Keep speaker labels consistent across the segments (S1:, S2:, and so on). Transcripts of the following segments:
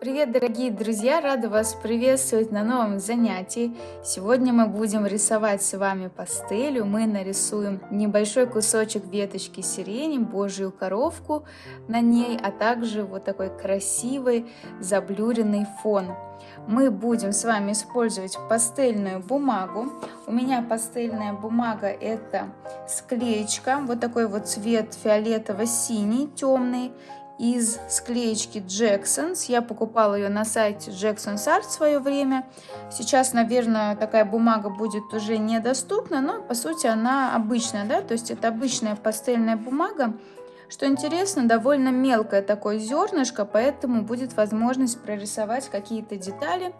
S1: Привет, дорогие друзья! Рада вас приветствовать на новом занятии. Сегодня мы будем рисовать с вами пастелью. Мы нарисуем небольшой кусочек веточки сирени, божью коровку на ней, а также вот такой красивый заблюренный фон. Мы будем с вами использовать пастельную бумагу. У меня пастельная бумага это склеечка, вот такой вот цвет фиолетово-синий, темный из склеечки Jacksons. Я покупала ее на сайте Jackson's Art в свое время. Сейчас, наверное, такая бумага будет уже недоступна, но по сути она обычная, да, то есть это обычная пастельная бумага. Что интересно, довольно мелкое такое зернышко, поэтому будет возможность прорисовать какие-то детали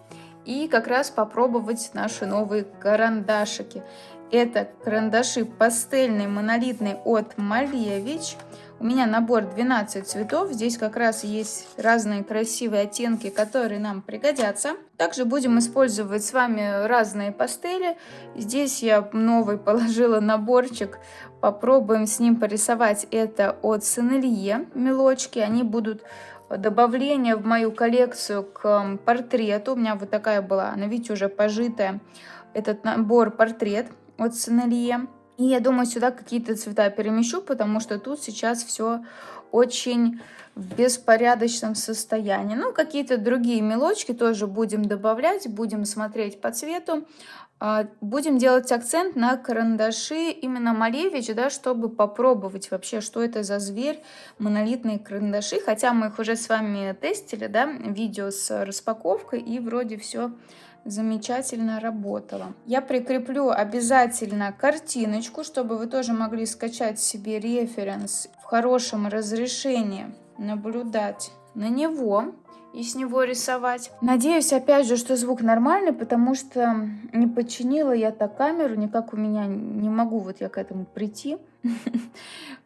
S1: и как раз попробовать наши новые карандашики. Это карандаши пастельные монолитные от Малевич. У меня набор 12 цветов. Здесь как раз есть разные красивые оттенки, которые нам пригодятся. Также будем использовать с вами разные пастели. Здесь я новый положила наборчик. Попробуем с ним порисовать. Это от Сенелье мелочки. Они будут добавление в мою коллекцию к портрету. У меня вот такая была, она, видите, уже пожитая. Этот набор портрет от Сенелье. И я думаю, сюда какие-то цвета перемещу, потому что тут сейчас все очень в беспорядочном состоянии. Ну, какие-то другие мелочки тоже будем добавлять, будем смотреть по цвету. А, будем делать акцент на карандаши именно Малевич, да, чтобы попробовать вообще, что это за зверь, монолитные карандаши. Хотя мы их уже с вами тестили, да, видео с распаковкой, и вроде все замечательно работала. Я прикреплю обязательно картиночку, чтобы вы тоже могли скачать себе референс в хорошем разрешении, наблюдать на него и с него рисовать. Надеюсь, опять же, что звук нормальный, потому что не подчинила я так камеру, никак у меня не могу вот я к этому прийти.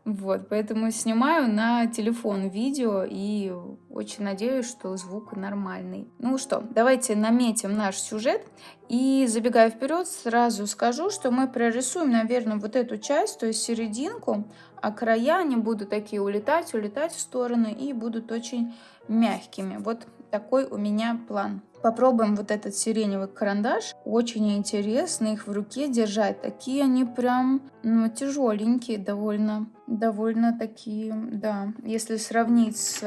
S1: Вот, поэтому снимаю на телефон видео и очень надеюсь, что звук нормальный. Ну что, давайте наметим наш сюжет. И забегая вперед, сразу скажу, что мы прорисуем, наверное, вот эту часть, то есть серединку, а края они будут такие улетать, улетать в стороны и будут очень мягкими. Вот такой у меня план. Попробуем вот этот сиреневый карандаш. Очень интересно их в руке держать. Такие они прям ну, тяжеленькие довольно. Довольно такие, да. Если сравнить с,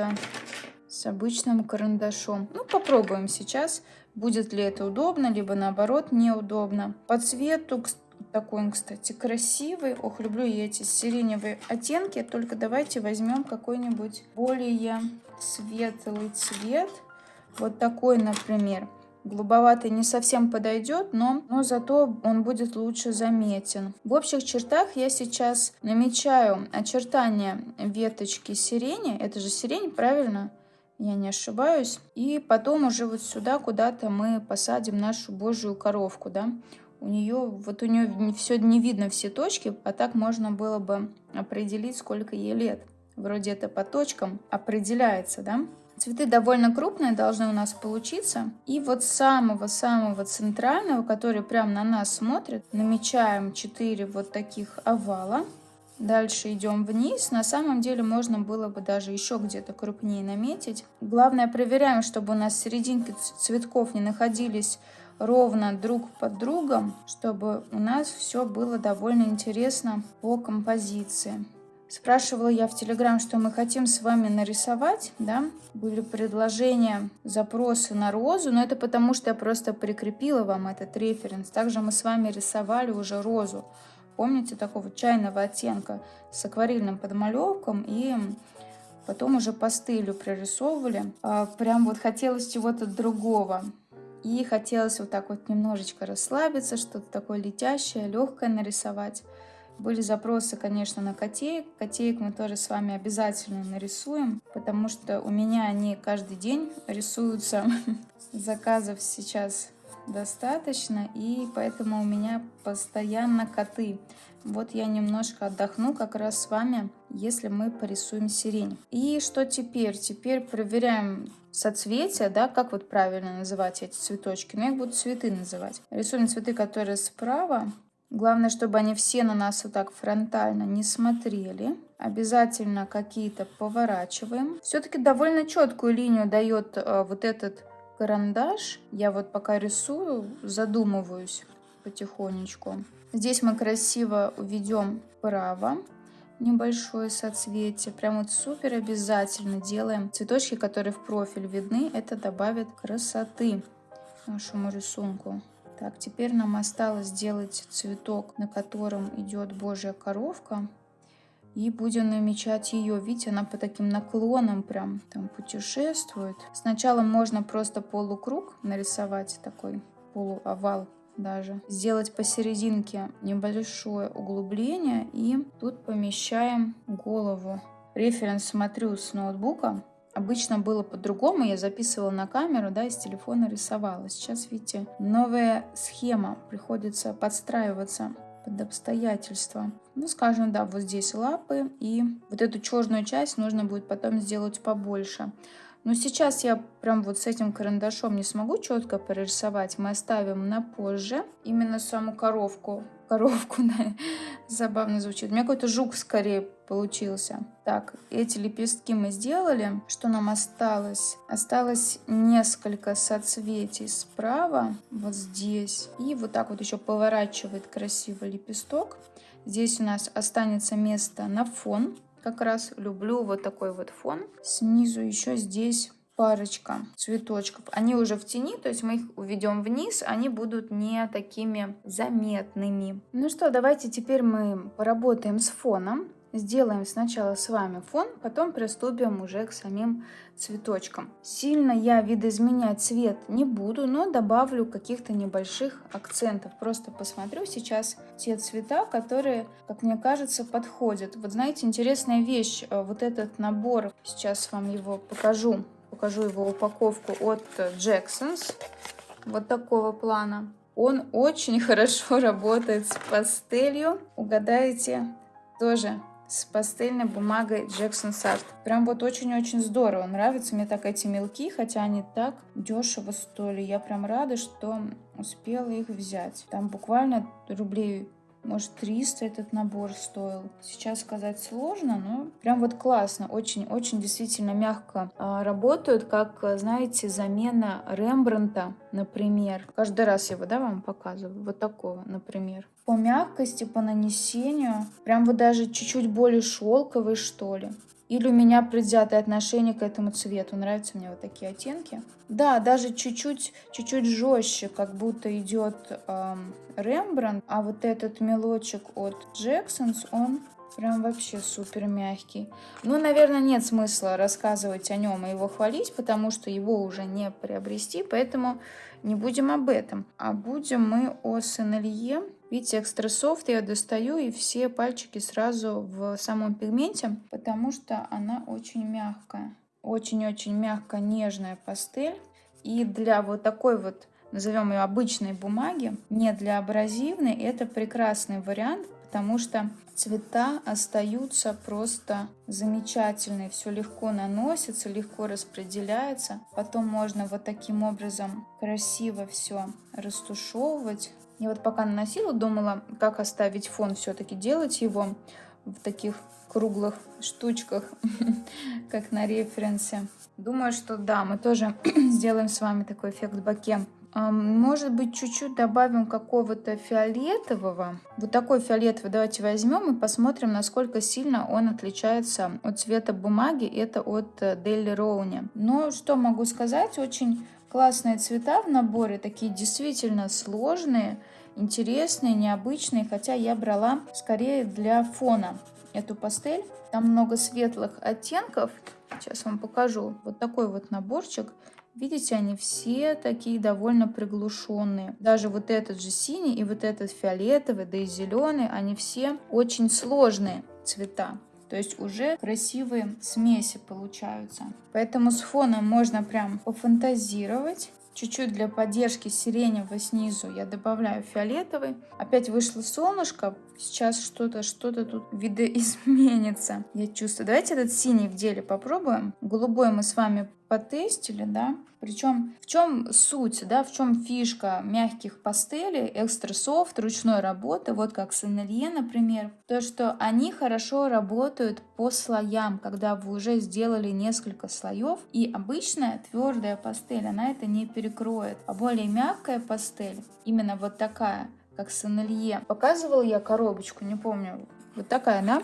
S1: с обычным карандашом. Ну, попробуем сейчас. Будет ли это удобно, либо наоборот неудобно. По цвету, такой он, кстати, красивый. Ох, люблю я эти сиреневые оттенки. Только давайте возьмем какой-нибудь более светлый цвет. Вот такой, например. Голубоватый не совсем подойдет, но, но зато он будет лучше заметен. В общих чертах я сейчас намечаю очертания веточки сирени. Это же сирень, правильно? Я не ошибаюсь. И потом уже вот сюда куда-то мы посадим нашу божью коровку, да. У нее, вот у нее все не видно все точки, а так можно было бы определить, сколько ей лет. Вроде это по точкам определяется, да. Цветы довольно крупные должны у нас получиться. И вот самого-самого центрального, который прямо на нас смотрит, намечаем 4 вот таких овала. Дальше идем вниз. На самом деле можно было бы даже еще где-то крупнее наметить. Главное проверяем, чтобы у нас серединки цветков не находились ровно друг под другом, чтобы у нас все было довольно интересно по композиции. Спрашивала я в Телеграм, что мы хотим с вами нарисовать, да, были предложения, запросы на розу, но это потому, что я просто прикрепила вам этот референс. Также мы с вами рисовали уже розу, помните, такого чайного оттенка с акварельным подмалевком и потом уже пастелью прорисовывали. А, прям вот хотелось чего-то другого. И хотелось вот так вот немножечко расслабиться, что-то такое летящее, легкое нарисовать. Были запросы, конечно, на котеек. Котеек мы тоже с вами обязательно нарисуем, потому что у меня они каждый день рисуются. Заказов сейчас достаточно, и поэтому у меня постоянно коты. Вот я немножко отдохну как раз с вами, если мы порисуем сирень. И что теперь? Теперь проверяем соцветия, да, как вот правильно называть эти цветочки. Но ну, я их буду цветы называть. Рисуем цветы, которые справа, Главное, чтобы они все на нас вот так фронтально не смотрели. Обязательно какие-то поворачиваем. Все-таки довольно четкую линию дает э, вот этот карандаш. Я вот пока рисую, задумываюсь потихонечку. Здесь мы красиво уведем вправо небольшое соцветие. Прям вот супер обязательно делаем. Цветочки, которые в профиль видны, это добавит красоты нашему рисунку. Так, теперь нам осталось сделать цветок, на котором идет Божья коровка. И будем намечать ее. Видите, она по таким наклонам прям там путешествует. Сначала можно просто полукруг нарисовать, такой полуовал даже. Сделать посерединке небольшое углубление и тут помещаем голову. Референс смотрю с ноутбука. Обычно было по-другому, я записывала на камеру, да, из телефона рисовала. Сейчас, видите, новая схема, приходится подстраиваться под обстоятельства. Ну, скажем, да, вот здесь лапы, и вот эту черную часть нужно будет потом сделать побольше. Но сейчас я прям вот с этим карандашом не смогу четко прорисовать. Мы оставим на позже именно саму коровку. Коровку, да, забавно звучит. У меня какой-то жук скорее получился. Так, эти лепестки мы сделали. Что нам осталось? Осталось несколько соцветий справа, вот здесь. И вот так вот еще поворачивает красиво лепесток. Здесь у нас останется место на фон как раз люблю вот такой вот фон. Снизу еще здесь парочка цветочков. Они уже в тени, то есть мы их уведем вниз, они будут не такими заметными. Ну что, давайте теперь мы поработаем с фоном. Сделаем сначала с вами фон, потом приступим уже к самим цветочкам. Сильно я видоизменять цвет не буду, но добавлю каких-то небольших акцентов. Просто посмотрю сейчас те цвета, которые, как мне кажется, подходят. Вот знаете, интересная вещь, э, вот этот набор, сейчас вам его покажу, покажу его упаковку от Jacksons, вот такого плана. Он очень хорошо работает с пастелью. Угадаете, тоже с пастельной бумагой Jackson Art. Прям вот очень-очень здорово. Нравятся мне так эти мелки, хотя они так дешево стоили. Я прям рада, что успела их взять. Там буквально рублей может 300 этот набор стоил. Сейчас сказать сложно, но прям вот классно. Очень-очень действительно мягко а, работают, как, знаете, замена Рембранта, например. Каждый раз его, да, вам показываю. Вот такого, например. По мягкости, по нанесению. Прям вот даже чуть-чуть более шелковый, что ли. Или у меня предвзятое отношение к этому цвету. Нравятся мне вот такие оттенки. Да, даже чуть-чуть, чуть-чуть жестче, как будто идет эм, Рембрандт. А вот этот мелочек от Джексонс, он прям вообще супер мягкий. Ну, наверное, нет смысла рассказывать о нем и его хвалить, потому что его уже не приобрести, поэтому не будем об этом. А будем мы о Сенелье Видите, экстра софт я достаю и все пальчики сразу в самом пигменте, потому что она очень мягкая. Очень-очень мягкая, нежная пастель. И для вот такой вот, назовем ее обычной бумаги, не для абразивной, это прекрасный вариант, потому что цвета остаются просто замечательные. Все легко наносится, легко распределяется. Потом можно вот таким образом красиво все растушевывать я вот пока наносила, думала, как оставить фон все-таки, делать его в таких круглых штучках, как на референсе. Думаю, что да, мы тоже сделаем с вами такой эффект боке. Может быть, чуть-чуть добавим какого-то фиолетового. Вот такой фиолетовый давайте возьмем и посмотрим, насколько сильно он отличается от цвета бумаги. Это от Daily Rowney. Но что могу сказать, очень Классные цвета в наборе, такие действительно сложные, интересные, необычные, хотя я брала скорее для фона эту пастель. Там много светлых оттенков. Сейчас вам покажу. Вот такой вот наборчик. Видите, они все такие довольно приглушенные. Даже вот этот же синий и вот этот фиолетовый, да и зеленый, они все очень сложные цвета. То есть уже красивые смеси получаются. Поэтому с фоном можно прям пофантазировать. Чуть-чуть для поддержки сиреневого снизу я добавляю фиолетовый. Опять вышло солнышко. Сейчас что-то что-то тут видоизменится. Я чувствую. Давайте этот синий в деле попробуем. Голубой мы с вами потестили, да. Причем в чем суть, да, в чем фишка мягких пастелей, экстра софт, ручной работы, вот как с Энелье, например, то, что они хорошо работают по слоям, когда вы уже сделали несколько слоев, и обычная твердая пастель, она это не перекроет, а более мягкая пастель, именно вот такая, как с Энелье. Показывал я коробочку, не помню, вот такая, да?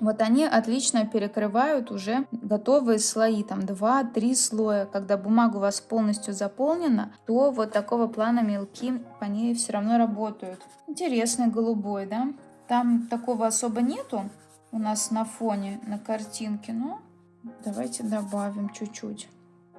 S1: Вот они отлично перекрывают уже готовые слои, там 2-3 слоя. Когда бумага у вас полностью заполнена, то вот такого плана мелки по ней все равно работают. Интересный голубой, да? Там такого особо нету у нас на фоне, на картинке, но давайте добавим чуть-чуть.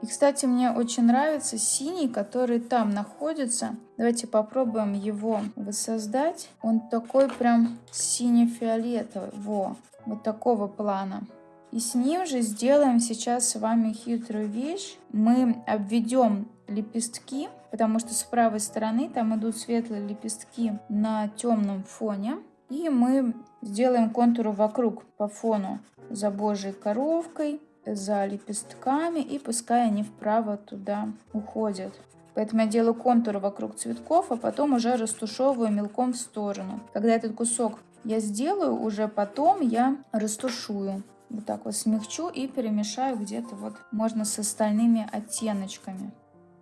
S1: И, кстати, мне очень нравится синий, который там находится. Давайте попробуем его воссоздать. Он такой прям сине-фиолетовый. Во, вот такого плана. И с ним же сделаем сейчас с вами хитрую вещь. Мы обведем лепестки, потому что с правой стороны там идут светлые лепестки на темном фоне. И мы сделаем контуры вокруг по фону за божьей коровкой, за лепестками, и пускай они вправо туда уходят. Поэтому я делаю контуры вокруг цветков, а потом уже растушевываю мелком в сторону. Когда этот кусок я сделаю, уже потом я растушую. Вот так вот смягчу и перемешаю где-то вот можно с остальными оттеночками.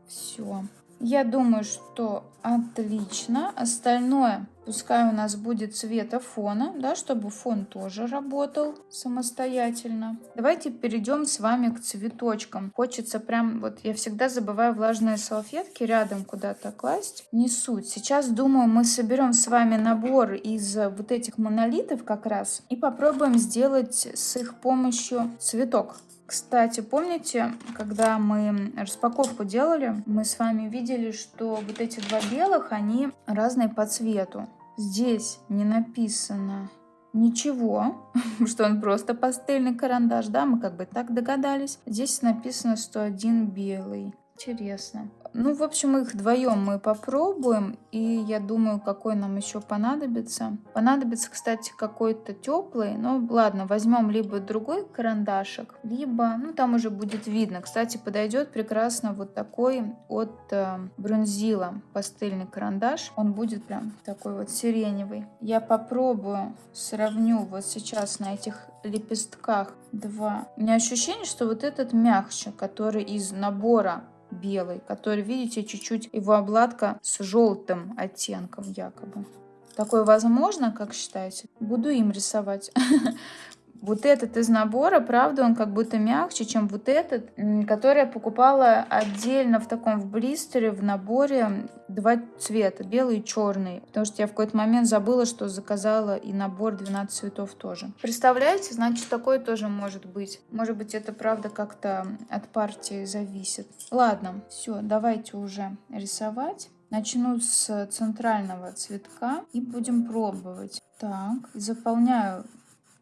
S1: Все. Я думаю, что отлично. Остальное пускай у нас будет цвета фона, да, чтобы фон тоже работал самостоятельно. Давайте перейдем с вами к цветочкам. Хочется прям, вот я всегда забываю влажные салфетки рядом куда-то класть. Не суть. Сейчас, думаю, мы соберем с вами набор из вот этих монолитов как раз и попробуем сделать с их помощью цветок. Кстати, помните, когда мы распаковку делали, мы с вами видели, что вот эти два белых, они разные по цвету. Здесь не написано ничего, что он просто пастельный карандаш, да, мы как бы так догадались. Здесь написано 101 белый. Интересно. Ну, в общем, их вдвоем мы попробуем. И я думаю, какой нам еще понадобится. Понадобится, кстати, какой-то теплый. Ну, ладно, возьмем либо другой карандашик, либо, ну, там уже будет видно. Кстати, подойдет прекрасно вот такой от э, Брунзила пастельный карандаш. Он будет прям такой вот сиреневый. Я попробую, сравню вот сейчас на этих лепестках два. У меня ощущение, что вот этот мягче, который из набора белый, который, видите, чуть-чуть его обладка с желтым оттенком якобы. Такое возможно, как считаете? Буду им рисовать. Вот этот из набора, правда, он как будто мягче, чем вот этот, который я покупала отдельно в таком в блистере, в наборе два цвета, белый и черный. Потому что я в какой-то момент забыла, что заказала и набор 12 цветов тоже. Представляете, значит, такой тоже может быть. Может быть, это правда как-то от партии зависит. Ладно, все, давайте уже рисовать. Начну с центрального цветка и будем пробовать. Так, заполняю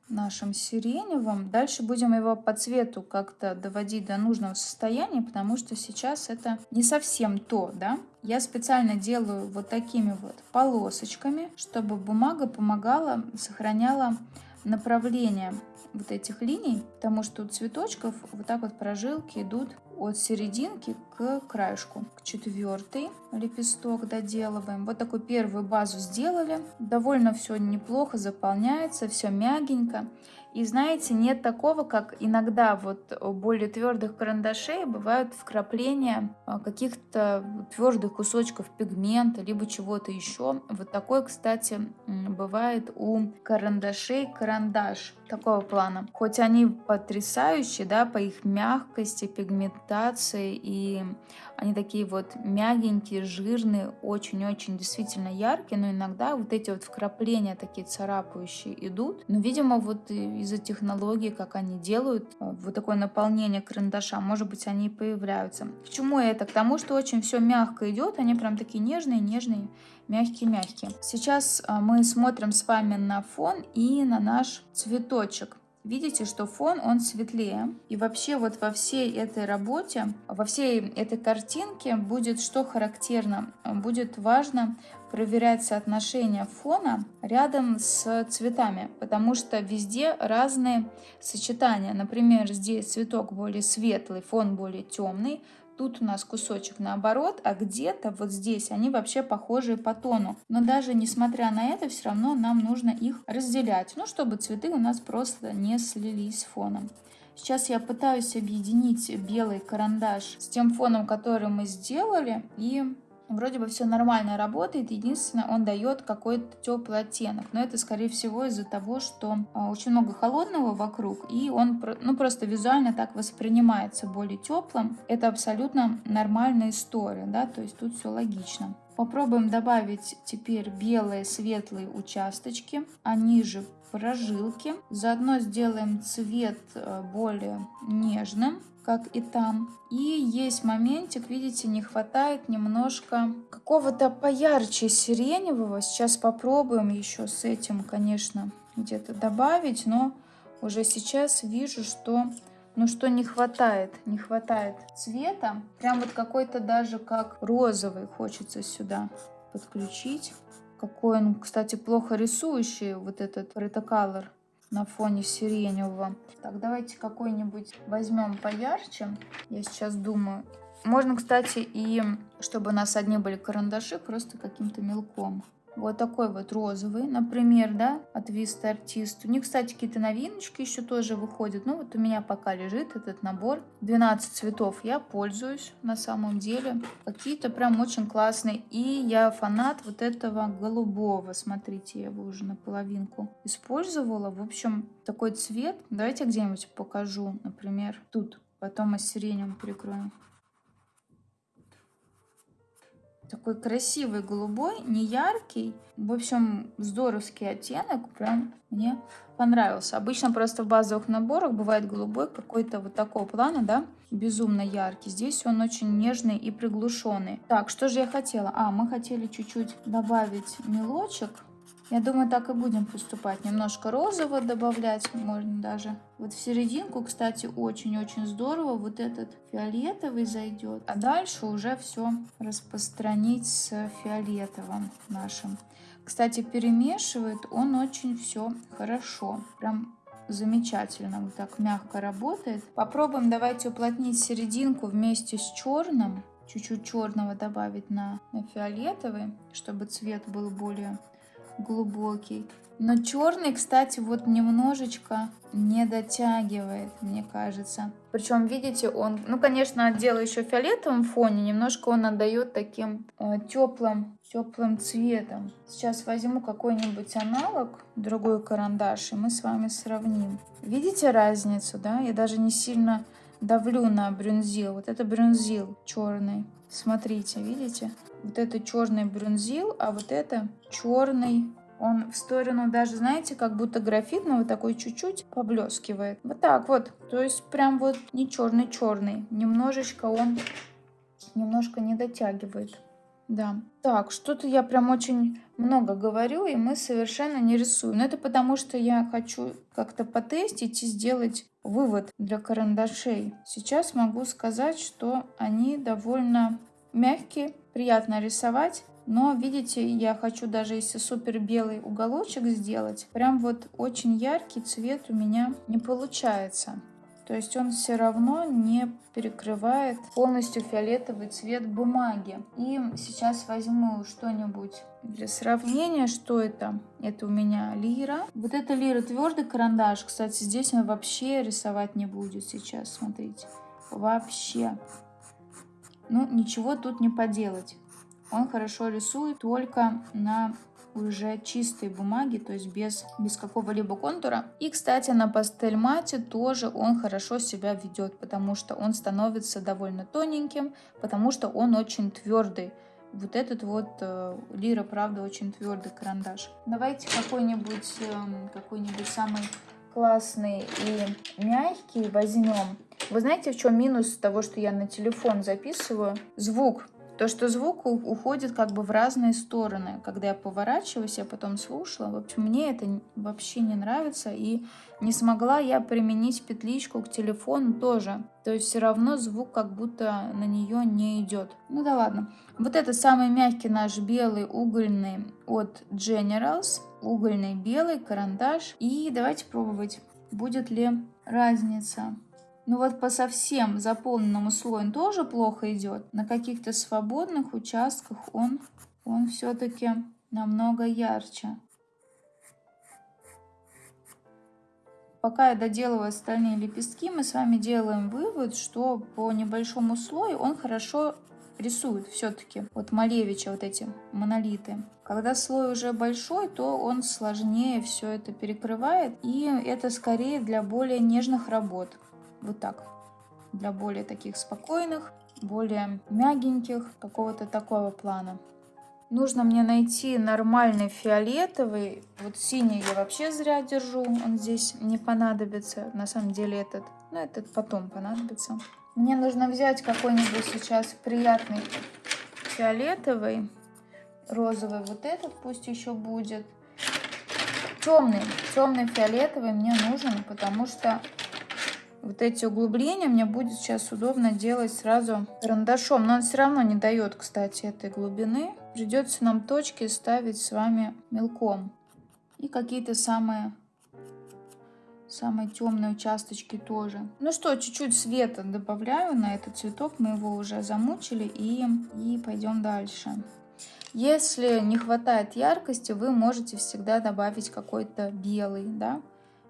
S1: нашим сиреневым. Дальше будем его по цвету как-то доводить до нужного состояния, потому что сейчас это не совсем то, да. Я специально делаю вот такими вот полосочками, чтобы бумага помогала, сохраняла направление вот этих линий, потому что у цветочков вот так вот прожилки идут от серединки к краешку. К четвертый лепесток доделываем. Вот такую первую базу сделали. Довольно все неплохо заполняется, все мягенько. И знаете, нет такого, как иногда вот у более твердых карандашей бывают вкрапления а, каких-то твердых кусочков пигмента, либо чего-то еще. Вот такой, кстати, бывает у карандашей карандаш такого плана. Хоть они потрясающие, да, по их мягкости, пигментации, и они такие вот мягенькие, жирные, очень-очень действительно яркие, но иногда вот эти вот вкрапления такие царапающие идут. Но, видимо, вот из-за технологии, как они делают, э, вот такое наполнение карандаша, может быть, они и появляются. К чему это? К тому, что очень все мягко идет, они прям такие нежные, нежные, мягкие-мягкие. Сейчас э, мы смотрим с вами на фон и на наш цветочек. Видите, что фон, он светлее. И вообще вот во всей этой работе, во всей этой картинке будет что характерно? Будет важно проверять соотношение фона рядом с цветами, потому что везде разные сочетания. Например, здесь цветок более светлый, фон более темный, Тут у нас кусочек наоборот, а где-то вот здесь они вообще похожие по тону. Но даже несмотря на это, все равно нам нужно их разделять, ну, чтобы цветы у нас просто не слились с фоном. Сейчас я пытаюсь объединить белый карандаш с тем фоном, который мы сделали, и вроде бы все нормально работает, единственное, он дает какой-то теплый оттенок, но это, скорее всего, из-за того, что а, очень много холодного вокруг, и он ну, просто визуально так воспринимается более теплым. Это абсолютно нормальная история, да, то есть тут все логично. Попробуем добавить теперь белые светлые участочки, а ниже прожилки. Заодно сделаем цвет э, более нежным как и там. И есть моментик, видите, не хватает немножко какого-то поярче сиреневого. Сейчас попробуем еще с этим, конечно, где-то добавить, но уже сейчас вижу, что ну что не хватает, не хватает цвета. Прям вот какой-то даже как розовый хочется сюда подключить. Какой он, кстати, плохо рисующий, вот этот ретоколор на фоне сиреневого. Так, давайте какой-нибудь возьмем поярче. Я сейчас думаю. Можно, кстати, и чтобы у нас одни были карандаши, просто каким-то мелком. Вот такой вот розовый, например, да, от Vista Artist. У них, кстати, какие-то новиночки еще тоже выходят. Ну, вот у меня пока лежит этот набор. 12 цветов я пользуюсь на самом деле. Какие-то прям очень классные. И я фанат вот этого голубого. Смотрите, я его уже наполовинку использовала. В общем, такой цвет. Давайте где-нибудь покажу, например, тут. Потом мы сиреневым прикроем. Такой красивый голубой, не яркий. В общем, здоровский оттенок. Прям мне понравился. Обычно просто в базовых наборах бывает голубой какой-то вот такого плана, да, безумно яркий. Здесь он очень нежный и приглушенный. Так, что же я хотела? А, мы хотели чуть-чуть добавить мелочек я думаю, так и будем поступать. Немножко розового добавлять можно даже. Вот в серединку, кстати, очень-очень здорово. Вот этот фиолетовый зайдет. А дальше уже все распространить с фиолетовым нашим. Кстати, перемешивает он очень все хорошо. Прям замечательно, вот так мягко работает. Попробуем давайте уплотнить серединку вместе с черным. Чуть-чуть черного добавить на, на фиолетовый, чтобы цвет был более глубокий. Но черный, кстати, вот немножечко не дотягивает, мне кажется. Причем, видите, он, ну, конечно, отделаю еще фиолетовым фоне, немножко он отдает таким э, теплым, теплым цветом. Сейчас возьму какой-нибудь аналог, другой карандаш, и мы с вами сравним. Видите разницу, да? Я даже не сильно давлю на брюнзил. Вот это брюнзил черный. Смотрите, видите? Вот это черный брюнзил, а вот это черный. Он в сторону даже, знаете, как будто графитного такой чуть-чуть поблескивает. Вот так вот. То есть прям вот не черный-черный. Немножечко он немножко не дотягивает. Да. Так, что-то я прям очень много говорю, и мы совершенно не рисуем. Но это потому, что я хочу как-то потестить и сделать вывод для карандашей. Сейчас могу сказать, что они довольно мягкие, приятно рисовать. Но, видите, я хочу даже если супер белый уголочек сделать, прям вот очень яркий цвет у меня не получается. То есть он все равно не перекрывает полностью фиолетовый цвет бумаги. И сейчас возьму что-нибудь для сравнения, что это. Это у меня лира. Вот это лира твердый карандаш. Кстати, здесь он вообще рисовать не будет сейчас, смотрите. Вообще. Ну, ничего тут не поделать. Он хорошо рисует только на уже чистой бумаги, то есть без, без какого-либо контура. И, кстати, на пастель мате тоже он хорошо себя ведет, потому что он становится довольно тоненьким, потому что он очень твердый. Вот этот вот э, Лира, правда, очень твердый карандаш. Давайте какой-нибудь э, какой-нибудь самый классный и мягкий возьмем. Вы знаете, в чем минус того, что я на телефон записываю? Звук То, что звук уходит как бы в разные стороны. Когда я поворачиваюсь, я потом слушала. В общем, мне это вообще не нравится. И не смогла я применить петличку к телефону тоже. То есть все равно звук как будто на нее не идет. Ну да ладно. Вот это самый мягкий наш белый угольный от Generals. Угольный белый карандаш. И давайте пробовать, будет ли разница. Ну вот по совсем заполненному слою он тоже плохо идет. На каких-то свободных участках он, он все-таки намного ярче. Пока я доделываю остальные лепестки, мы с вами делаем вывод, что по небольшому слою он хорошо рисует все-таки. Вот Малевича вот эти монолиты. Когда слой уже большой, то он сложнее все это перекрывает. И это скорее для более нежных работ. Вот так. Для более таких спокойных, более мягеньких, какого-то такого плана. Нужно мне найти нормальный фиолетовый. Вот синий я вообще зря держу, он здесь не понадобится. На самом деле этот, ну этот потом понадобится. Мне нужно взять какой-нибудь сейчас приятный фиолетовый, розовый вот этот пусть еще будет. Темный, темный фиолетовый мне нужен, потому что вот эти углубления мне будет сейчас удобно делать сразу карандашом. Но он все равно не дает, кстати, этой глубины. Придется нам точки ставить с вами мелком. И какие-то самые, самые темные участочки тоже. Ну что, чуть-чуть света добавляю на этот цветок. Мы его уже замучили и, и пойдем дальше. Если не хватает яркости, вы можете всегда добавить какой-то белый, да,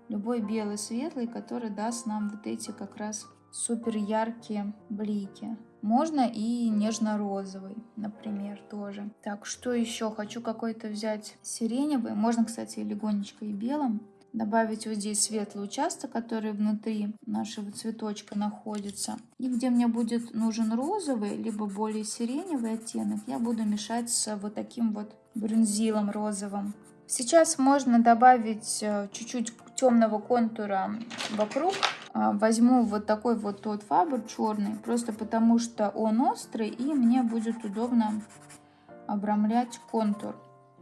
S1: любой белый светлый, который даст нам вот эти как раз супер яркие блики. Можно и нежно-розовый, например, тоже. Так, что еще? Хочу какой-то взять сиреневый. Можно, кстати, легонечко и белым. Добавить вот здесь светлый участок, который внутри нашего цветочка находится. И где мне будет нужен розовый, либо более сиреневый оттенок, я буду мешать с вот таким вот брюнзилом розовым. Сейчас можно добавить э, чуть-чуть темного контура вокруг. А, возьму вот такой вот тот фабр черный, просто потому что он острый, и мне будет удобно обрамлять контур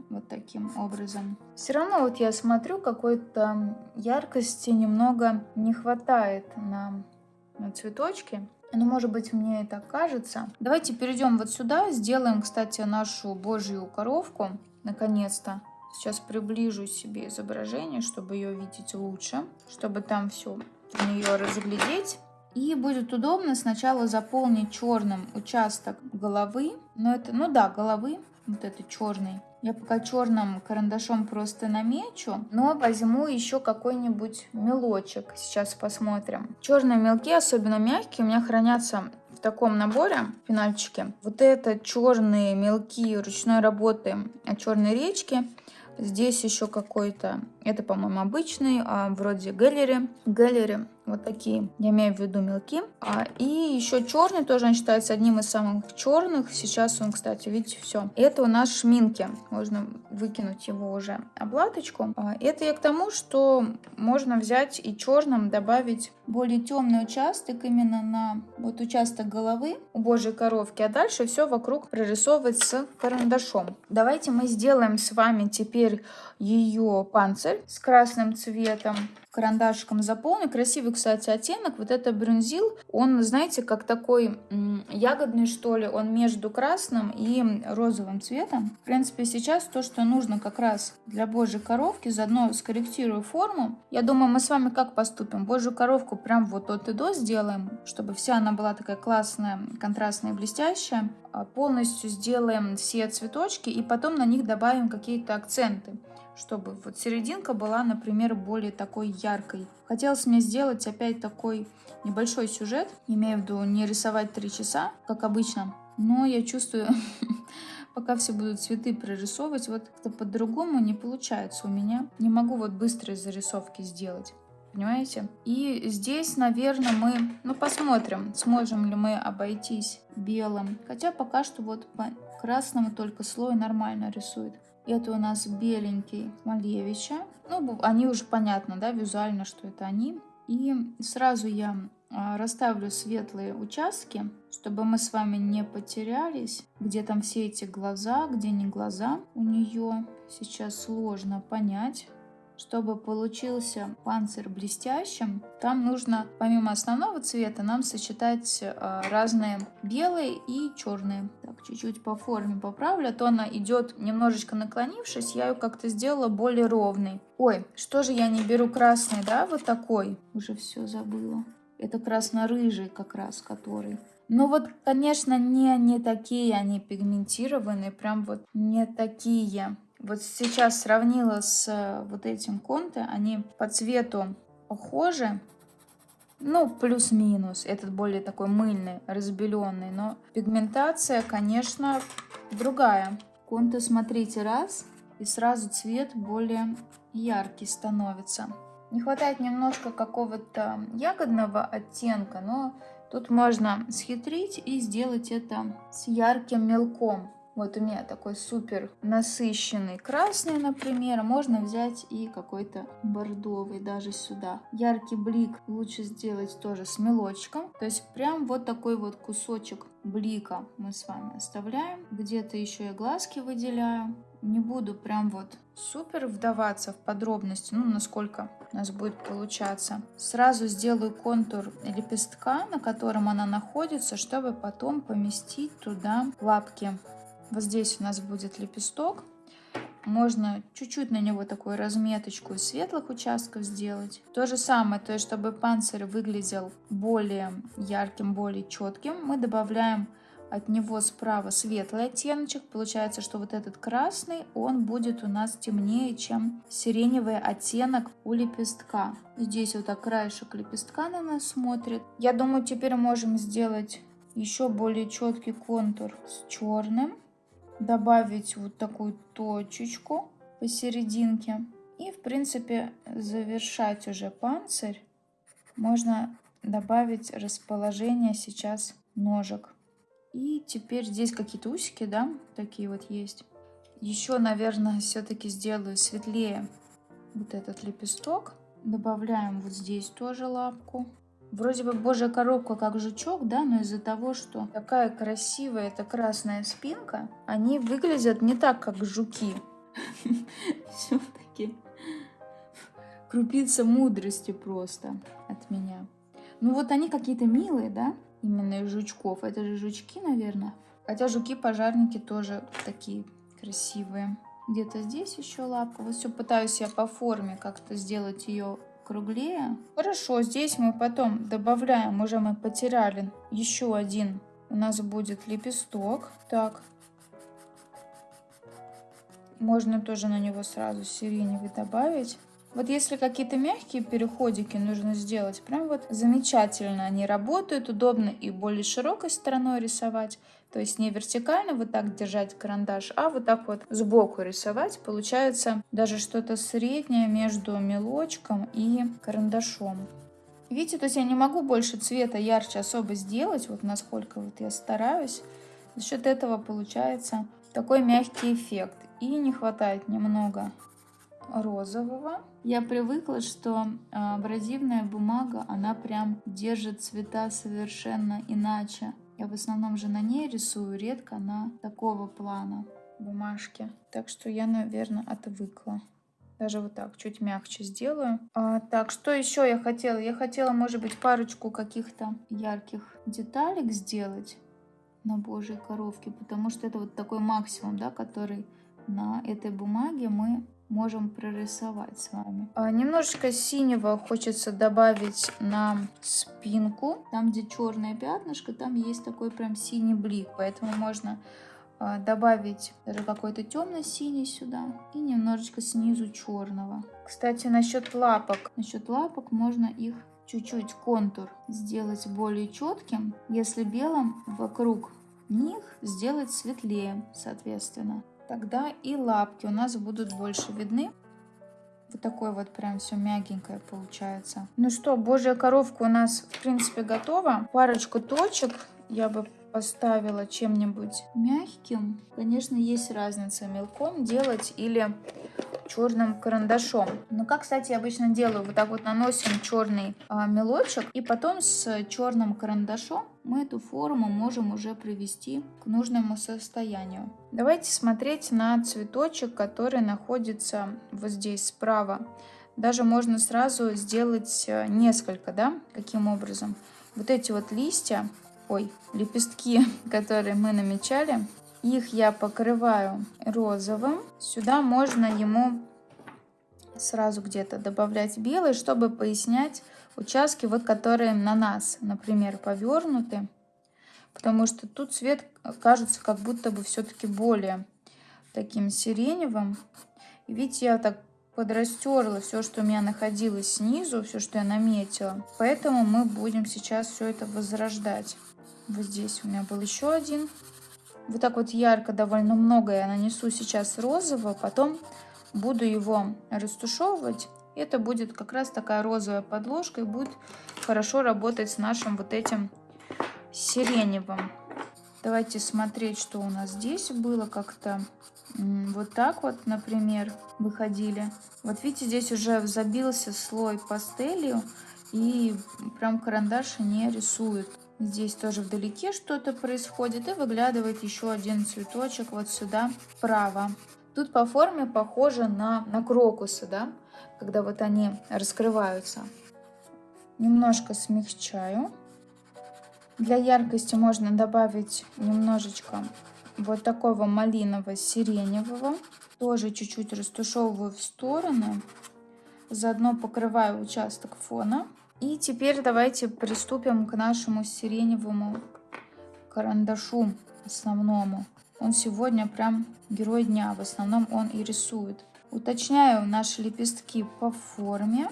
S1: вот таким образом. Все равно вот я смотрю, какой-то яркости немного не хватает на, на цветочке. Ну, может быть, мне это кажется. Давайте перейдем вот сюда, сделаем, кстати, нашу божью коровку, наконец-то. Сейчас приближу себе изображение, чтобы ее видеть лучше, чтобы там все в нее разглядеть. И будет удобно сначала заполнить черным участок головы. Но это, ну да, головы, вот это черный. Я пока черным карандашом просто намечу, но возьму еще какой-нибудь мелочек. Сейчас посмотрим. Черные мелки, особенно мягкие, у меня хранятся в таком наборе пенальчики. Вот это черные мелки ручной работы черной речки. Здесь еще какой-то, это, по-моему, обычный, а, вроде галери. Галери вот такие, я имею в виду мелки. А, и еще черный тоже он считается одним из самых черных. Сейчас он, кстати, видите, все. Это у нас шминки. Можно выкинуть его уже облаточку. А, это я к тому, что можно взять и черным добавить более темный участок именно на вот участок головы у божьей коровки, а дальше все вокруг прорисовывать с карандашом. Давайте мы сделаем с вами теперь ее панцирь с красным цветом карандашиком заполню. Красивый, кстати, оттенок. Вот это брюнзил, он, знаете, как такой ягодный, что ли. Он между красным и розовым цветом. В принципе, сейчас то, что нужно как раз для божьей коровки. Заодно скорректирую форму. Я думаю, мы с вами как поступим? Божью коровку прям вот от и до сделаем, чтобы вся она была такая классная, контрастная и блестящая. А полностью сделаем все цветочки и потом на них добавим какие-то акценты чтобы вот серединка была, например, более такой яркой. Хотелось мне сделать опять такой небольшой сюжет, имею в виду не рисовать три часа, как обычно, но я чувствую, пока все будут цветы прорисовывать, вот как-то по-другому не получается у меня. Не могу вот быстрые зарисовки сделать. Понимаете? И здесь, наверное, мы, ну, посмотрим, сможем ли мы обойтись белым. Хотя пока что вот по красному только слой нормально рисует. Это у нас беленький Малевича. Ну, они уже понятно, да, визуально, что это они. И сразу я а, расставлю светлые участки, чтобы мы с вами не потерялись, где там все эти глаза, где не глаза у нее. Сейчас сложно понять. Чтобы получился панцирь блестящим, там нужно помимо основного цвета нам сочетать э, разные белые и черные. Так, чуть-чуть по форме поправлю, а то она идет немножечко наклонившись, я ее как-то сделала более ровной. Ой, что же я не беру красный, да, вот такой? Уже все забыла. Это красно-рыжий как раз, который. Ну вот, конечно, не, не такие они пигментированные, прям вот не такие. Вот сейчас сравнила с э, вот этим конте, они по цвету похожи, ну, плюс-минус. Этот более такой мыльный, разбеленный, но пигментация, конечно, другая. Конте, смотрите, раз, и сразу цвет более яркий становится. Не хватает немножко какого-то ягодного оттенка, но тут можно схитрить и сделать это с ярким мелком. Вот у меня такой супер насыщенный красный, например. Можно взять и какой-то бордовый даже сюда. Яркий блик лучше сделать тоже с мелочком. То есть прям вот такой вот кусочек блика мы с вами оставляем. Где-то еще я глазки выделяю. Не буду прям вот супер вдаваться в подробности, ну, насколько у нас будет получаться. Сразу сделаю контур лепестка, на котором она находится, чтобы потом поместить туда лапки. Вот здесь у нас будет лепесток. Можно чуть-чуть на него такую разметочку из светлых участков сделать. То же самое, то есть чтобы панцирь выглядел более ярким, более четким, мы добавляем от него справа светлый оттеночек. Получается, что вот этот красный, он будет у нас темнее, чем сиреневый оттенок у лепестка. Здесь вот так краешек лепестка на нас смотрит. Я думаю, теперь можем сделать еще более четкий контур с черным добавить вот такую точечку посерединке. И, в принципе, завершать уже панцирь. Можно добавить расположение сейчас ножек. И теперь здесь какие-то усики, да, такие вот есть. Еще, наверное, все-таки сделаю светлее вот этот лепесток. Добавляем вот здесь тоже лапку. Вроде бы божья коробка как жучок, да, но из-за того, что такая красивая эта красная спинка, они выглядят не так, как жуки. Все-таки крупица мудрости просто от меня. Ну вот они какие-то милые, да, именно из жучков. Это же жучки, наверное. Хотя жуки-пожарники тоже такие красивые. Где-то здесь еще лапка. Вот все пытаюсь я по форме как-то сделать ее круглее. Хорошо, здесь мы потом добавляем, уже мы потеряли еще один. У нас будет лепесток. Так. Можно тоже на него сразу сиреневый добавить. Вот если какие-то мягкие переходики нужно сделать, прям вот замечательно они работают, удобно и более широкой стороной рисовать. То есть не вертикально вот так держать карандаш, а вот так вот сбоку рисовать. Получается даже что-то среднее между мелочком и карандашом. Видите, то есть я не могу больше цвета ярче особо сделать, вот насколько вот я стараюсь. За счет этого получается такой мягкий эффект. И не хватает немного розового. Я привыкла, что а, абразивная бумага, она прям держит цвета совершенно иначе. Я в основном же на ней рисую, редко на такого плана бумажки. Так что я, наверное, отвыкла. Даже вот так, чуть мягче сделаю. А, так, что еще я хотела? Я хотела, может быть, парочку каких-то ярких деталек сделать на божьей коровке, потому что это вот такой максимум, да, который на этой бумаге мы можем прорисовать с вами. А, немножечко синего хочется добавить на спинку. Там, где черное пятнышко, там есть такой прям синий блик. Поэтому можно а, добавить какой-то темно-синий сюда и немножечко снизу черного. Кстати, насчет лапок. Насчет лапок можно их чуть-чуть контур сделать более четким, если белым вокруг них сделать светлее, соответственно тогда и лапки у нас будут больше видны. Вот такой вот прям все мягенькое получается. Ну что, божья коровка у нас в принципе готова. Парочку точек я бы поставила чем-нибудь мягким. Конечно, есть разница мелком делать или черным карандашом. Но как, кстати, я обычно делаю, вот так вот наносим черный а, мелочек, и потом с черным карандашом мы эту форму можем уже привести к нужному состоянию. Давайте смотреть на цветочек, который находится вот здесь справа. Даже можно сразу сделать э, несколько, да, каким образом. Вот эти вот листья, ой, лепестки, которые мы намечали, их я покрываю розовым. Сюда можно ему сразу где-то добавлять белый, чтобы пояснять участки, вот которые на нас, например, повернуты. Потому что тут цвет кажется как будто бы все-таки более таким сиреневым. И видите, я так подрастерла все, что у меня находилось снизу, все, что я наметила. Поэтому мы будем сейчас все это возрождать. Вот здесь у меня был еще один. Вот так вот ярко довольно много я нанесу сейчас розового, потом буду его растушевывать. Это будет как раз такая розовая подложка и будет хорошо работать с нашим вот этим сиреневым. Давайте смотреть, что у нас здесь было как-то вот так вот, например, выходили. Вот видите, здесь уже забился слой пастелью и прям карандаш не рисует. Здесь тоже вдалеке что-то происходит и выглядывает еще один цветочек вот сюда вправо. Тут по форме похоже на, на крокусы, да, когда вот они раскрываются. Немножко смягчаю. Для яркости можно добавить немножечко вот такого малиново-сиреневого. Тоже чуть-чуть растушевываю в стороны. Заодно покрываю участок фона. И теперь давайте приступим к нашему сиреневому карандашу основному. Он сегодня прям герой дня, в основном он и рисует. Уточняю наши лепестки по форме.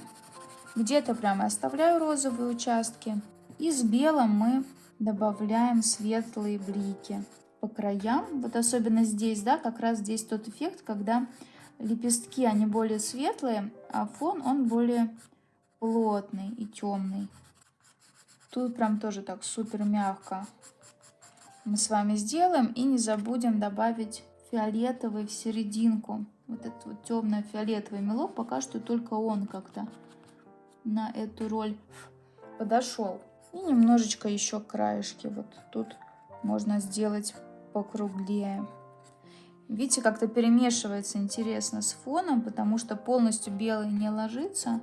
S1: Где-то прямо оставляю розовые участки. И с белым мы добавляем светлые блики по краям. Вот особенно здесь, да, как раз здесь тот эффект, когда лепестки, они более светлые, а фон, он более плотный и темный. Тут прям тоже так супер мягко мы с вами сделаем. И не забудем добавить фиолетовый в серединку. Вот этот вот темно-фиолетовый мелок, пока что только он как-то на эту роль подошел. И немножечко еще краешки. Вот тут можно сделать покруглее. Видите, как-то перемешивается интересно с фоном, потому что полностью белый не ложится.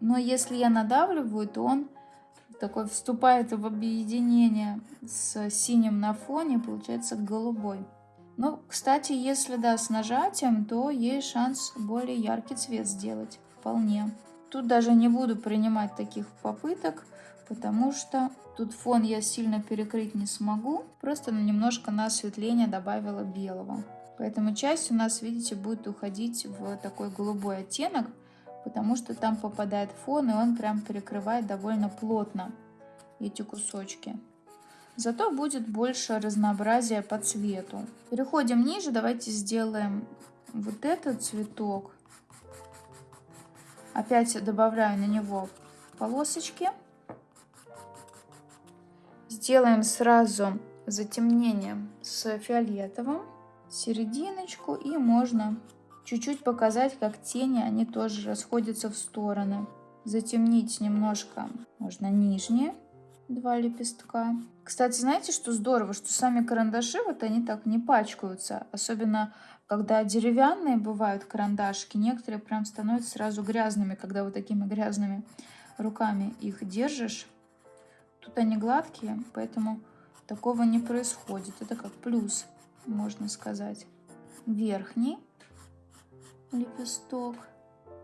S1: Но если я надавливаю, то он такой вступает в объединение с синим на фоне, получается голубой. Ну, кстати, если да, с нажатием, то есть шанс более яркий цвет сделать. Вполне. Тут даже не буду принимать таких попыток, потому что тут фон я сильно перекрыть не смогу. Просто немножко на осветление добавила белого. Поэтому часть у нас, видите, будет уходить в такой голубой оттенок потому что там попадает фон, и он прям перекрывает довольно плотно эти кусочки. Зато будет больше разнообразия по цвету. Переходим ниже, давайте сделаем вот этот цветок. Опять добавляю на него полосочки. Сделаем сразу затемнение с фиолетовым, серединочку и можно Чуть-чуть показать, как тени, они тоже расходятся в стороны. Затемнить немножко можно нижние два лепестка. Кстати, знаете, что здорово, что сами карандаши, вот они так не пачкаются. Особенно, когда деревянные бывают карандашки, некоторые прям становятся сразу грязными, когда вот такими грязными руками их держишь. Тут они гладкие, поэтому такого не происходит. Это как плюс, можно сказать. Верхний лепесток.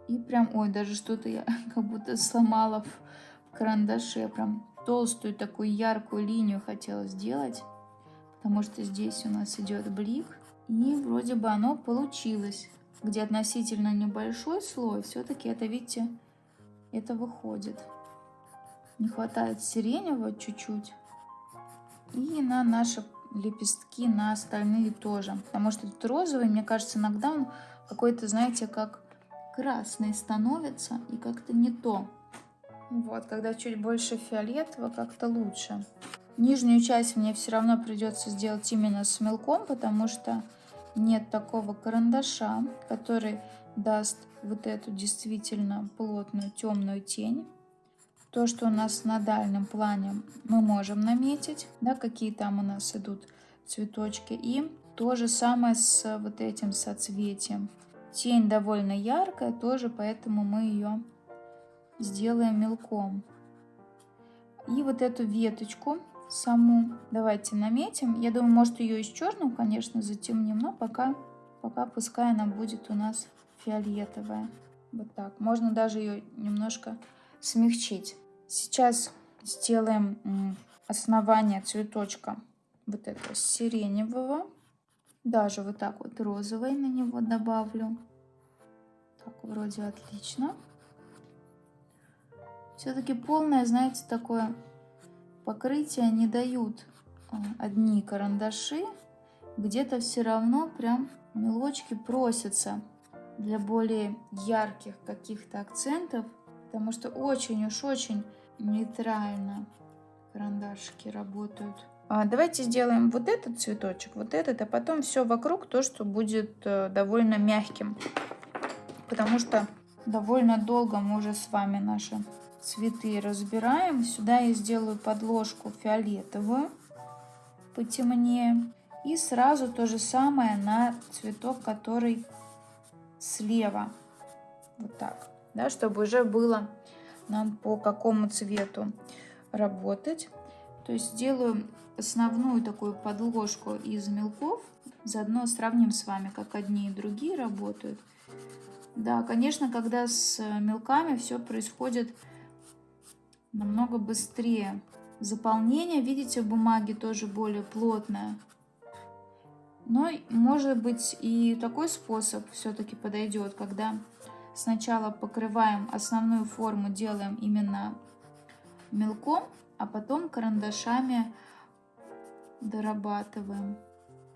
S1: И прям, ой, даже что-то я как будто сломала в карандаше. Прям толстую такую яркую линию хотела сделать. Потому что здесь у нас идет блик. И вроде бы оно получилось. Где относительно небольшой слой, все-таки это, видите, это выходит. Не хватает сиреневого чуть-чуть. И на наши лепестки, на остальные тоже. Потому что тут розовый, мне кажется, иногда он какой-то, знаете, как красный становится и как-то не то. Вот, когда чуть больше фиолетового, как-то лучше. Нижнюю часть мне все равно придется сделать именно с мелком, потому что нет такого карандаша, который даст вот эту действительно плотную темную тень. То, что у нас на дальнем плане мы можем наметить, да, какие там у нас идут цветочки. И то же самое с вот этим соцветием. Тень довольно яркая тоже, поэтому мы ее сделаем мелком. И вот эту веточку саму давайте наметим. Я думаю, может ее из черным, конечно, затемним, но пока, пока пускай она будет у нас фиолетовая. Вот так. Можно даже ее немножко смягчить. Сейчас сделаем основание цветочка вот этого сиреневого. Даже вот так вот розовый на него добавлю. Так, вроде отлично. Все-таки полное, знаете, такое покрытие не дают а, одни карандаши. Где-то все равно прям мелочки просятся для более ярких каких-то акцентов. Потому что очень уж очень нейтрально карандашики работают. А давайте сделаем вот этот цветочек, вот этот, а потом все вокруг то, что будет э, довольно мягким. Потому что довольно долго мы уже с вами наши цветы разбираем. Сюда я сделаю подложку фиолетовую, потемнее. И сразу то же самое на цветок, который слева. Вот так, да, чтобы уже было нам по какому цвету работать. То есть сделаю основную такую подложку из мелков. Заодно сравним с вами, как одни и другие работают. Да, конечно, когда с мелками все происходит намного быстрее. Заполнение, видите, бумаги тоже более плотное. Но может быть и такой способ все-таки подойдет, когда сначала покрываем основную форму, делаем именно мелком, а потом карандашами дорабатываем.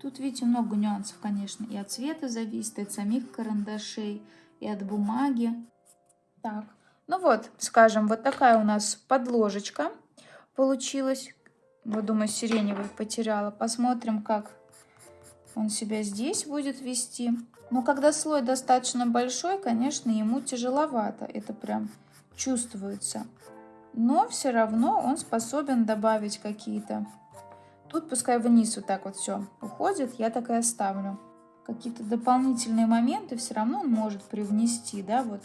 S1: Тут, видите, много нюансов, конечно, и от цвета зависит, и от самих карандашей, и от бумаги. Так, ну вот, скажем, вот такая у нас подложечка получилась. Вот, думаю, сиреневый потеряла. Посмотрим, как он себя здесь будет вести. Но когда слой достаточно большой, конечно, ему тяжеловато. Это прям чувствуется. Но все равно он способен добавить какие-то. Тут пускай вниз вот так вот все уходит, я так и оставлю. Какие-то дополнительные моменты все равно он может привнести, да, вот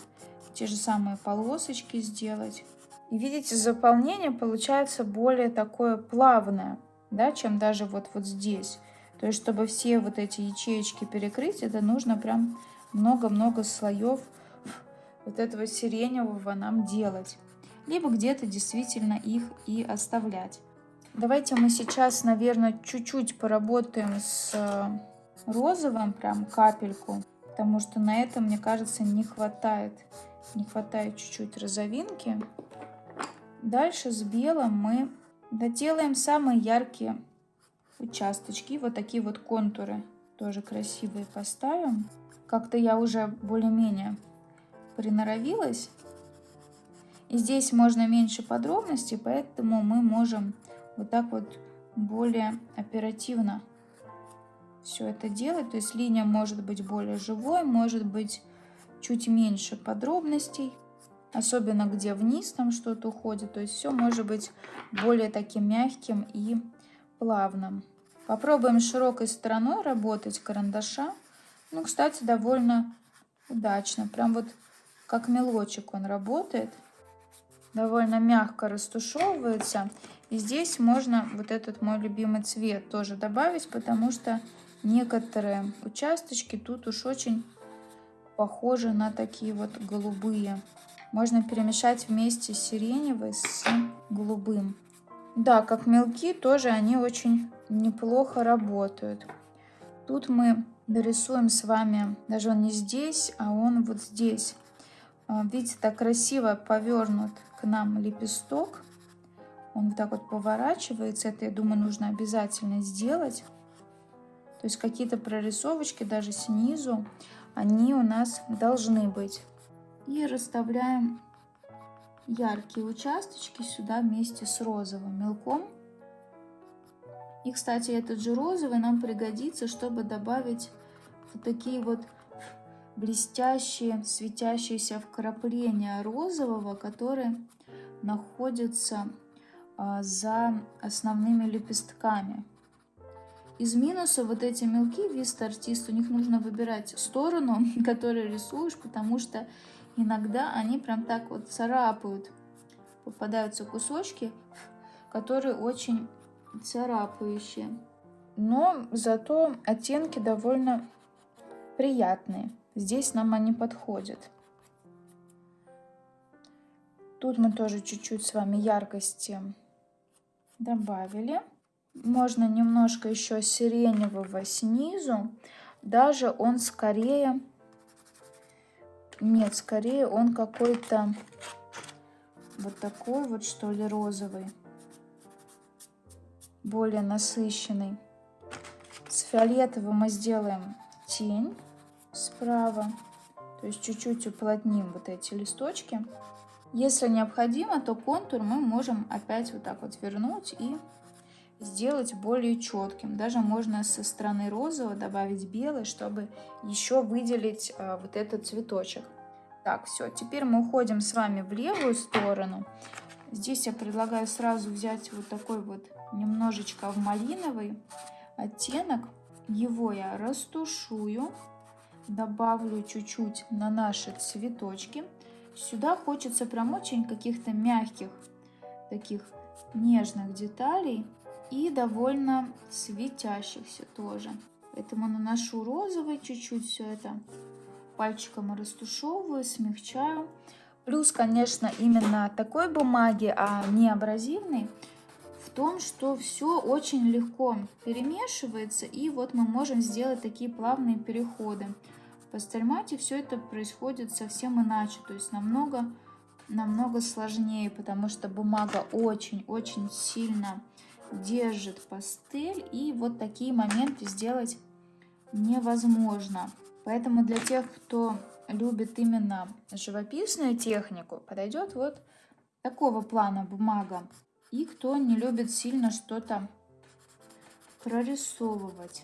S1: те же самые полосочки сделать. И видите, заполнение получается более такое плавное, да, чем даже вот, вот здесь. То есть, чтобы все вот эти ячеечки перекрыть, это нужно прям много-много слоев вот этого сиреневого нам делать. Либо где-то действительно их и оставлять. Давайте мы сейчас, наверное, чуть-чуть поработаем с э, розовым, прям капельку. Потому что на этом, мне кажется, не хватает не хватает чуть-чуть розовинки. Дальше с белым мы доделаем самые яркие участочки. Вот такие вот контуры тоже красивые поставим. Как-то я уже более-менее приноровилась. И здесь можно меньше подробностей, поэтому мы можем вот так вот более оперативно все это делать. То есть линия может быть более живой, может быть чуть меньше подробностей, особенно где вниз там что-то уходит. То есть все может быть более таким мягким и плавным. Попробуем широкой стороной работать карандаша. Ну, кстати, довольно удачно. Прям вот как мелочек он работает. Довольно мягко растушевывается. И здесь можно вот этот мой любимый цвет тоже добавить, потому что некоторые участочки тут уж очень похожи на такие вот голубые. Можно перемешать вместе сиреневый с голубым. Да, как мелки, тоже они очень неплохо работают. Тут мы дорисуем с вами, даже он не здесь, а он вот здесь. А, видите, так красиво повернут к нам лепесток. Он вот так вот поворачивается. Это, я думаю, нужно обязательно сделать. То есть какие-то прорисовочки даже снизу они у нас должны быть. И расставляем яркие участочки сюда вместе с розовым мелком. И, кстати, этот же розовый нам пригодится, чтобы добавить вот такие вот блестящие, светящиеся вкрапления розового, которые находятся а, за основными лепестками. Из минуса вот эти мелки виста артист, у них нужно выбирать сторону, которую рисуешь, потому что иногда они прям так вот царапают. Попадаются кусочки, которые очень царапающие. Но зато оттенки довольно приятные. Здесь нам они подходят. Тут мы тоже чуть-чуть с вами яркости добавили. Можно немножко еще сиреневого снизу. Даже он скорее... Нет, скорее он какой-то вот такой вот, что ли, розовый. Более насыщенный. С фиолетовым мы сделаем тень справа. То есть чуть-чуть уплотним вот эти листочки. Если необходимо, то контур мы можем опять вот так вот вернуть и сделать более четким. Даже можно со стороны розового добавить белый, чтобы еще выделить а, вот этот цветочек. Так, все, теперь мы уходим с вами в левую сторону. Здесь я предлагаю сразу взять вот такой вот немножечко в малиновый оттенок. Его я растушую, добавлю чуть-чуть на наши цветочки. Сюда хочется прям очень каких-то мягких, таких нежных деталей и довольно светящихся тоже. Поэтому наношу розовый чуть-чуть все это пальчиком растушевываю, смягчаю. Плюс, конечно, именно такой бумаги, а не абразивной, в том, что все очень легко перемешивается, и вот мы можем сделать такие плавные переходы. В пастельмате все это происходит совсем иначе, то есть намного, намного сложнее, потому что бумага очень-очень сильно держит пастель, и вот такие моменты сделать невозможно. Поэтому для тех, кто любит именно живописную технику, подойдет вот такого плана бумага. И кто не любит сильно что-то прорисовывать.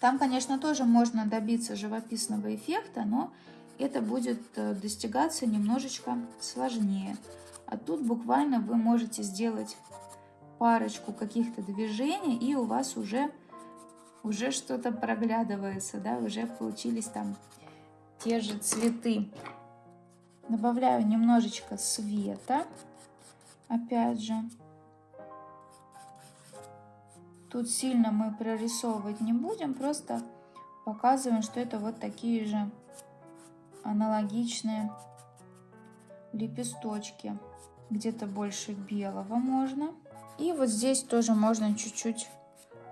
S1: Там, конечно, тоже можно добиться живописного эффекта, но это будет э, достигаться немножечко сложнее. А тут буквально вы можете сделать парочку каких-то движений, и у вас уже, уже что-то проглядывается, да, уже получились там те же цветы. Добавляю немножечко света, опять же. Тут сильно мы прорисовывать не будем, просто показываем, что это вот такие же аналогичные лепесточки. Где-то больше белого можно. И вот здесь тоже можно чуть-чуть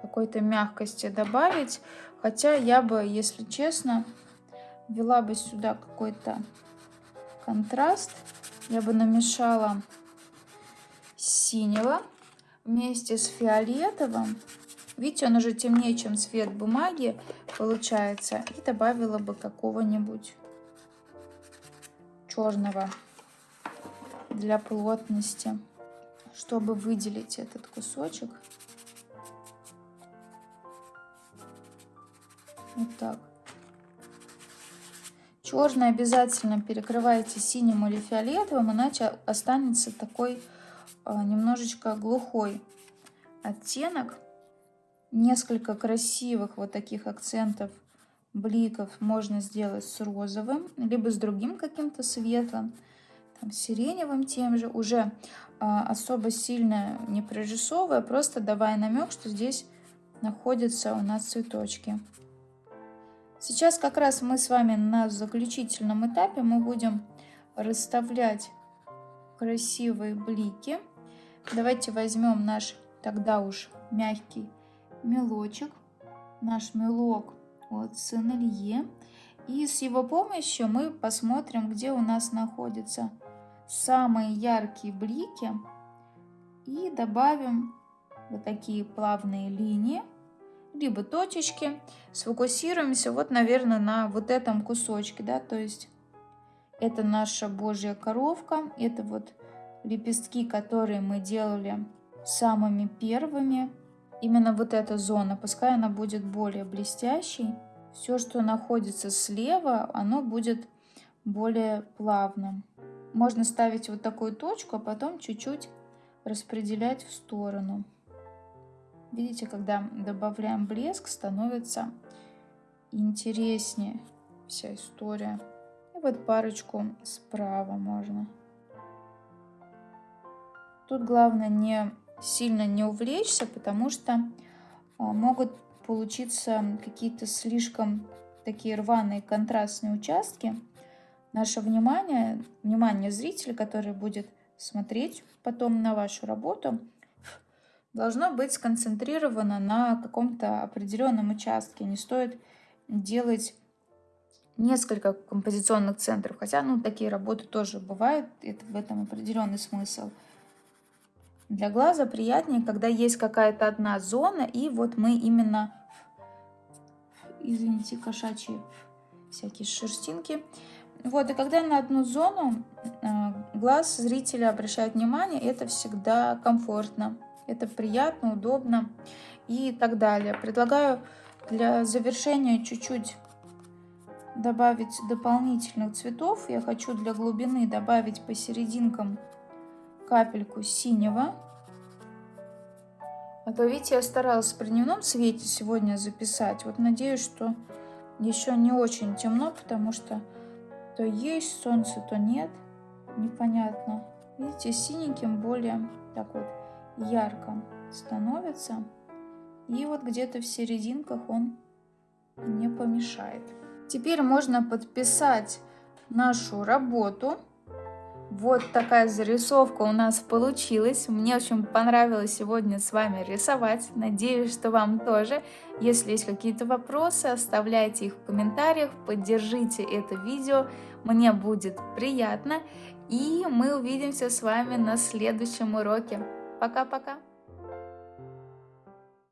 S1: какой-то мягкости добавить. Хотя я бы, если честно, ввела бы сюда какой-то контраст. Я бы намешала синего вместе с фиолетовым. Видите, он уже темнее, чем цвет бумаги получается. И добавила бы какого-нибудь черного для плотности чтобы выделить этот кусочек. Вот так. Черный обязательно перекрывайте синим или фиолетовым, иначе останется такой а, немножечко глухой оттенок. Несколько красивых вот таких акцентов, бликов можно сделать с розовым, либо с другим каким-то светлым там, сиреневым тем же, уже а, особо сильно не прорисовывая, просто давая намек, что здесь находятся у нас цветочки. Сейчас как раз мы с вами на заключительном этапе мы будем расставлять красивые блики. Давайте возьмем наш тогда уж мягкий мелочек, наш мелок от Сенелье. И с его помощью мы посмотрим, где у нас находится самые яркие блики и добавим вот такие плавные линии, либо точечки. Сфокусируемся вот, наверное, на вот этом кусочке, да, то есть это наша божья коровка, это вот лепестки, которые мы делали самыми первыми. Именно вот эта зона, пускай она будет более блестящей. Все, что находится слева, оно будет более плавным. Можно ставить вот такую точку, а потом чуть-чуть распределять в сторону. Видите, когда добавляем блеск, становится интереснее вся история. И вот парочку справа можно. Тут главное не сильно не увлечься, потому что а, могут получиться какие-то слишком такие рваные контрастные участки. Наше внимание, внимание зрителя, который будет смотреть потом на вашу работу, должно быть сконцентрировано на каком-то определенном участке. Не стоит делать несколько композиционных центров, хотя ну, такие работы тоже бывают, это в этом определенный смысл. Для глаза приятнее, когда есть какая-то одна зона, и вот мы именно, извините, кошачьи всякие шерстинки, вот, и когда на одну зону э, глаз зрителя обращает внимание, это всегда комфортно, это приятно, удобно и так далее. Предлагаю для завершения чуть-чуть добавить дополнительных цветов. Я хочу для глубины добавить посерединкам капельку синего. А то, видите, я старалась при дневном свете сегодня записать. Вот надеюсь, что еще не очень темно, потому что то есть солнце, то нет. Непонятно. Видите, синеньким более так вот ярко становится. И вот где-то в серединках он не помешает. Теперь можно подписать нашу работу. Вот такая зарисовка у нас получилась. Мне очень понравилось сегодня с вами рисовать. Надеюсь, что вам тоже. Если есть какие-то вопросы, оставляйте их в комментариях, поддержите это видео. Мне будет приятно. И мы увидимся с вами на следующем уроке. Пока-пока!